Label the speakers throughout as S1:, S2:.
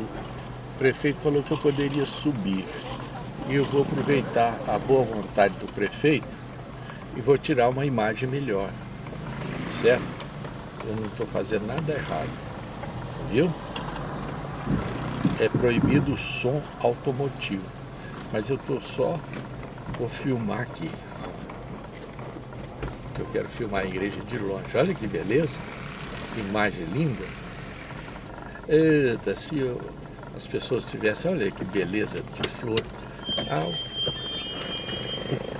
S1: O prefeito falou que eu poderia subir. E eu vou aproveitar a boa vontade do prefeito e vou tirar uma imagem melhor. Certo? Eu não estou fazendo nada errado. Viu? É proibido o som automotivo. Mas eu estou só... Vou filmar aqui. Eu quero filmar a igreja de longe. Olha que beleza. Que imagem linda. Eita, se eu, as pessoas tivessem... Olha que beleza de flor. Ah,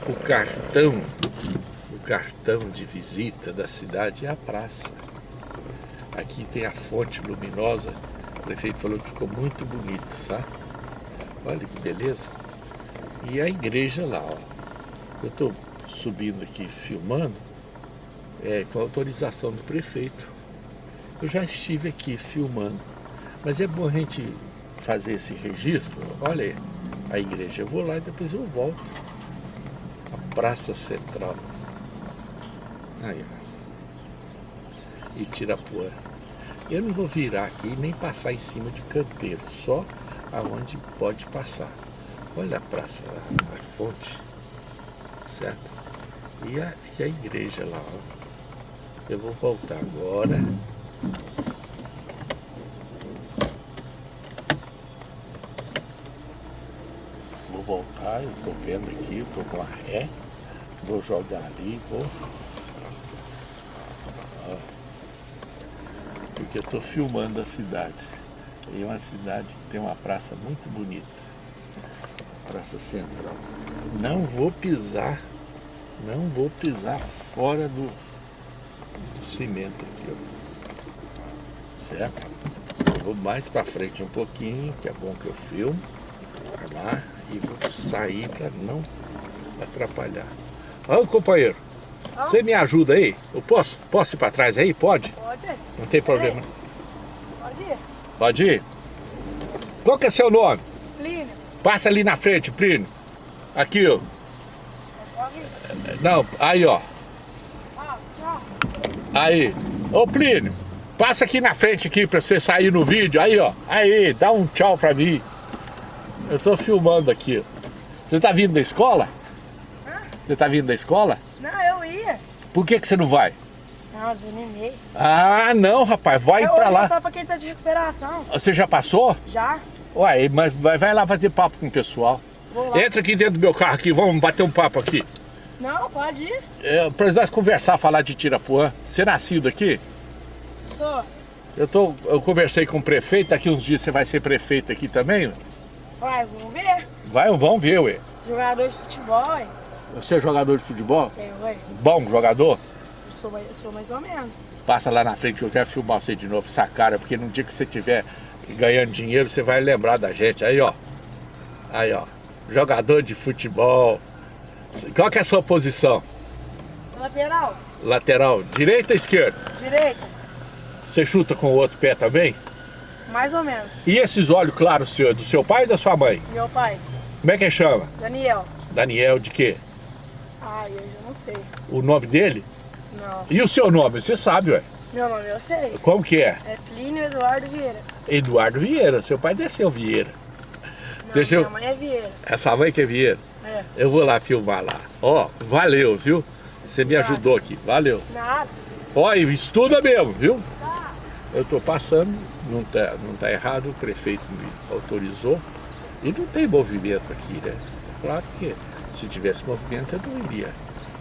S1: o, o cartão o cartão de visita da cidade é a praça. Aqui tem a fonte luminosa. O prefeito falou que ficou muito bonito, sabe? Olha que beleza. E a igreja lá, ó. Eu estou subindo aqui filmando é, com autorização do prefeito. Eu já estive aqui filmando. Mas é bom a gente fazer esse registro. Olha aí, a igreja. Eu vou lá e depois eu volto. A Praça Central. Aí, ó. Itirapuã. Eu não vou virar aqui nem passar em cima de canteiro, só aonde pode passar. Olha a praça, a, a fonte, certo? E a, e a igreja lá, ó. Eu vou voltar agora. Vou voltar, eu tô vendo aqui, eu tô com a ré. Vou jogar ali, vou porque eu estou filmando a cidade. E é uma cidade que tem uma praça muito bonita. Praça Central. Não vou pisar, não vou pisar fora do, do cimento aqui, ó. Certo? Vou mais para frente um pouquinho, que é bom que eu filmo. Lá, e vou sair para não atrapalhar. Olha companheiro. Você me ajuda aí? Eu posso? Posso ir para trás aí? Pode?
S2: Pode.
S1: Não tem problema.
S2: Pode ir.
S1: Pode ir? Qual que é seu nome?
S2: Plínio.
S1: Passa ali na frente, Plínio. Aqui, ó. Não, aí, ó. Aí. Ô, Plínio, passa aqui na frente aqui pra você sair no vídeo. Aí, ó. Aí, dá um tchau pra mim. Eu tô filmando aqui. Você tá vindo da escola?
S2: Hã?
S1: Você tá vindo da escola?
S2: Não, eu ia.
S1: Por que que você não vai?
S2: Não, desanimei.
S1: Ah, não, rapaz. Vai
S2: eu
S1: pra lá.
S2: só pra quem tá de recuperação.
S1: Você já passou?
S2: Já?
S1: Ué, mas vai, vai lá bater papo com o pessoal.
S2: Vou lá.
S1: Entra aqui dentro do meu carro aqui, vamos bater um papo aqui.
S2: Não, pode ir.
S1: É, pra nós conversar, falar de Tirapuã. Você é nascido aqui?
S2: Sou.
S1: Eu, tô, eu conversei com o prefeito, daqui uns dias você vai ser prefeito aqui também?
S2: Vai, vamos ver.
S1: Vai, vamos ver, ué.
S2: Jogador de futebol, ué.
S1: Você é jogador de futebol?
S2: É, ué.
S1: Bom jogador?
S2: Eu sou, mais- eu sou mais ou menos.
S1: Passa lá na frente que eu quero filmar você de novo, essa cara, porque no dia que você tiver ganhando dinheiro, você vai lembrar da gente. Aí, ó. Aí, ó. Jogador de futebol. Qual que é a sua posição?
S2: Lateral,
S1: Lateral, direita ou esquerda?
S2: direita,
S1: Você chuta com o outro pé também?
S2: Mais ou menos.
S1: E esses olhos claros seu, é do seu pai ou da sua mãe?
S2: Meu pai,
S1: Como é que chama?
S2: Daniel.
S1: Daniel de quê?
S2: Ai, eu já não sei.
S1: O nome dele?
S2: Não.
S1: E o seu nome? Você sabe, ué.
S2: Meu nome eu sei.
S1: Como que é?
S2: É Plínio Eduardo Vieira.
S1: Eduardo Vieira. Seu pai desceu Vieira.
S2: Não,
S1: Deixa eu-
S2: minha mãe é Vieira.
S1: Essa mãe que é Vieira.
S2: É.
S1: Eu vou lá filmar lá. Ó, valeu, viu? Você me ajudou aqui. Valeu.
S2: Nada.
S1: Ó, e estuda mesmo, viu? Eu tô passando, não tá, não tá errado, o prefeito me autorizou. E não tem movimento aqui, né? Claro que se tivesse movimento eu não iria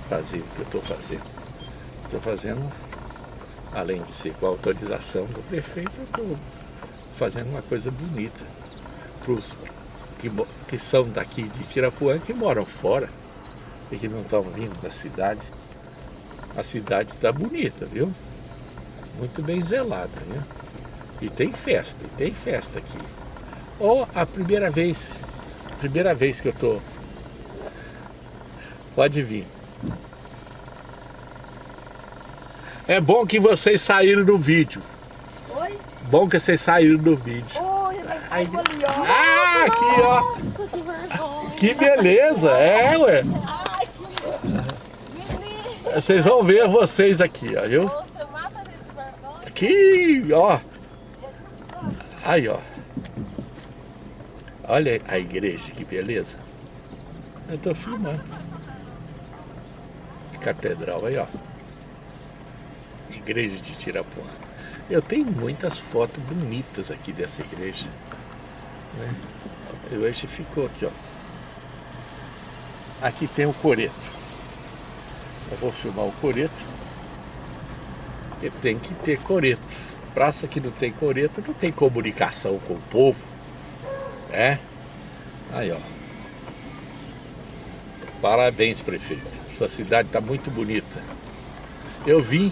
S1: fazer o que eu estou fazendo. Estou fazendo, além de ser com a autorização do prefeito, eu estou fazendo uma coisa bonita para os que, que são daqui de Tirapuã, que moram fora e que não estão vindo da cidade. A cidade está bonita, viu? Muito bem zelada, né? E tem festa, e tem festa aqui. Ou a primeira vez, primeira vez que eu tô. Pode vir. É bom que vocês saíram no vídeo.
S2: Oi?
S1: Bom que vocês saíram no vídeo.
S2: Oi, nós ali, ó.
S1: Ah, aqui ó.
S3: Nossa, que vergonha.
S1: Que beleza, é, ué.
S3: Ai, que.
S1: Vocês vão ver vocês aqui, ó, viu?
S3: Você mata de vergonha.
S1: Aqui, ó. Aí, ó. Olha a igreja, que beleza. Eu estou filmando. Catedral aí, ó. Igreja de Tirapuã. Eu tenho muitas fotos bonitas aqui dessa igreja. Né? E hoje ficou aqui, ó. Aqui tem o coreto. Eu vou filmar o coreto. Porque tem que ter coreto. Praça que não tem coreto não tem comunicação com o povo. É? Aí, ó. Parabéns, prefeito. Sua cidade está muito bonita. Eu vim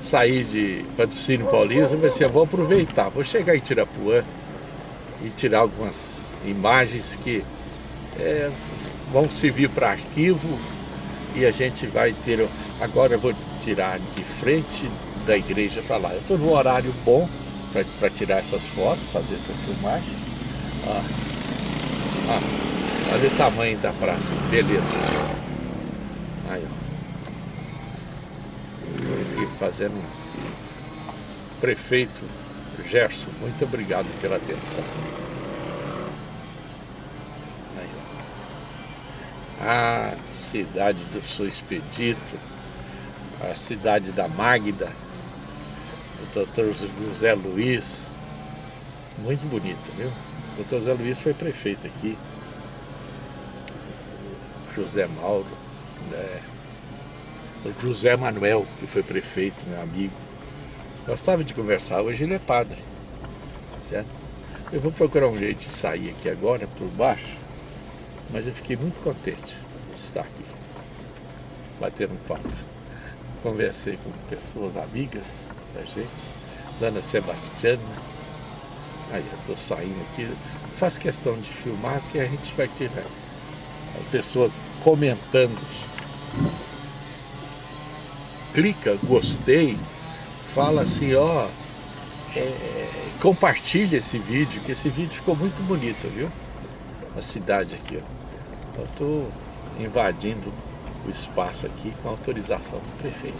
S1: sair de Patrocínio Paulista, mas eu vou aproveitar. Vou chegar em Tirapuã e tirar algumas imagens que é, vão servir para arquivo e a gente vai ter... Agora eu vou tirar de frente da igreja para lá. Eu estou no horário bom para tirar essas fotos, fazer essa filmagem. Ah, ah, olha o tamanho da praça, beleza. Aí, ó. Estou aqui fazendo... Prefeito Gerson, muito obrigado pela atenção. a cidade do Sul Expedito, a cidade da Magda, o doutor José Luiz, muito bonito, viu? O doutor José Luiz foi prefeito aqui, José Mauro, né? o José Manuel, que foi prefeito, meu amigo. Gostava de conversar, hoje ele é padre, certo? Eu vou procurar um jeito de sair aqui agora, por baixo, mas eu fiquei muito contente de estar aqui, batendo um papo. Conversei com pessoas amigas da gente, Dona Sebastiana. Aí eu estou saindo aqui. Faço questão de filmar, porque a gente vai ter né, pessoas comentando. Clica, gostei, fala assim, ó, é, compartilha esse vídeo, que esse vídeo ficou muito bonito, viu? A cidade aqui, ó. Eu estou invadindo o espaço aqui com autorização do prefeito.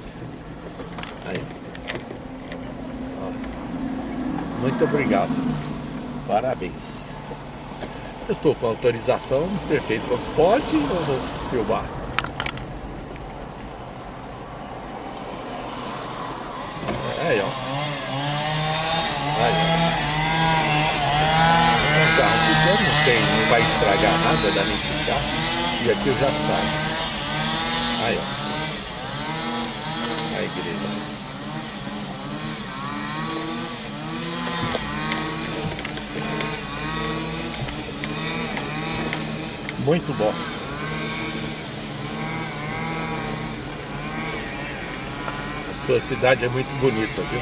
S1: Aí. Ó. Muito obrigado. Parabéns. Eu estou com autorização do prefeito. Pode ou vou filmar? Aí, ó. Aí, ó. Um carro pequeno, não tem, não vai estragar nada, dá nem ficar. E aqui eu já saio. Aí, ó. A igreja. Muito bom. A sua cidade é muito bonita, viu?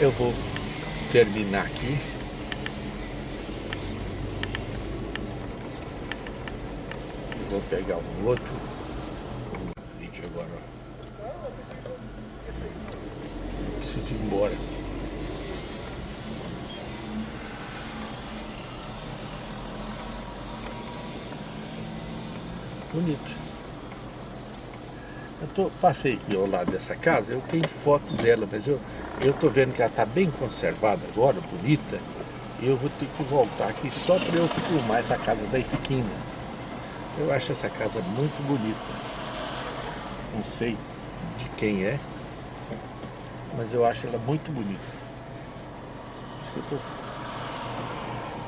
S1: Eu vou terminar aqui. Vou pegar um outro vídeo agora. Preciso ir embora. Bonito. Eu tô, passei aqui ao lado dessa casa, eu tenho foto dela, mas eu estou vendo que ela está bem conservada agora, bonita, e eu vou ter que voltar aqui só para eu filmar essa casa da esquina. Eu acho essa casa muito bonita. Não sei de quem é, mas eu acho ela muito bonita.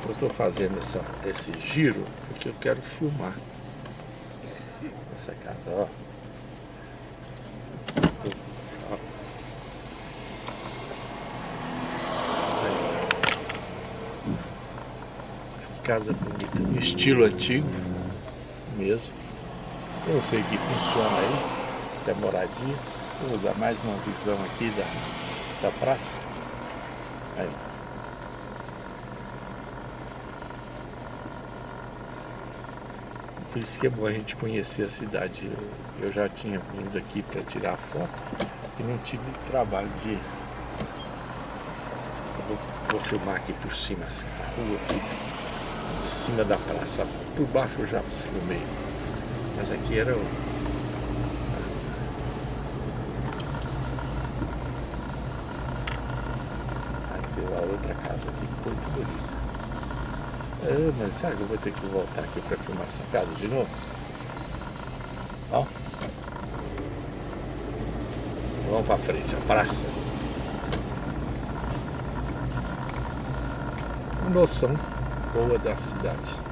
S1: Eu estou fazendo essa, esse giro porque eu quero filmar essa casa, ó. casa bonita, no estilo antigo mesmo. Eu sei que funciona aí, se é moradia. Vou dar mais uma visão aqui da, da praça. Aí. Por isso que é bom a gente conhecer a cidade. Eu, eu já tinha vindo aqui para tirar foto e não tive trabalho de... Vou, vou, filmar aqui por cima, essa rua aqui de cima da praça. Por baixo eu já filmei. Mas aqui era o... tem uma outra casa aqui muito bonita. Ah, mas sabe que eu vou ter que voltar aqui para filmar essa casa de novo? Ó. Vamos para frente, a praça. Noção boa da cidade.